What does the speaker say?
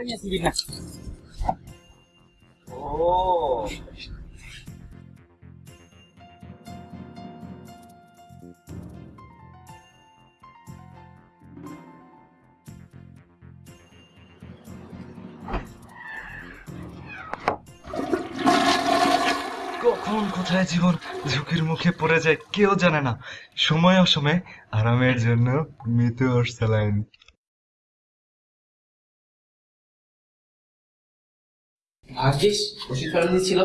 মেসিবি না। ও। কখন কোথায় জীবন ঝুঁকির মুখে পড়ে যায় কেউ জানে না। সময় অসময়ে আরামের জন্য মৃত্যু স্যালাইন। ভাগ্যিস ওষুধ ফেলে দিয়েছিল।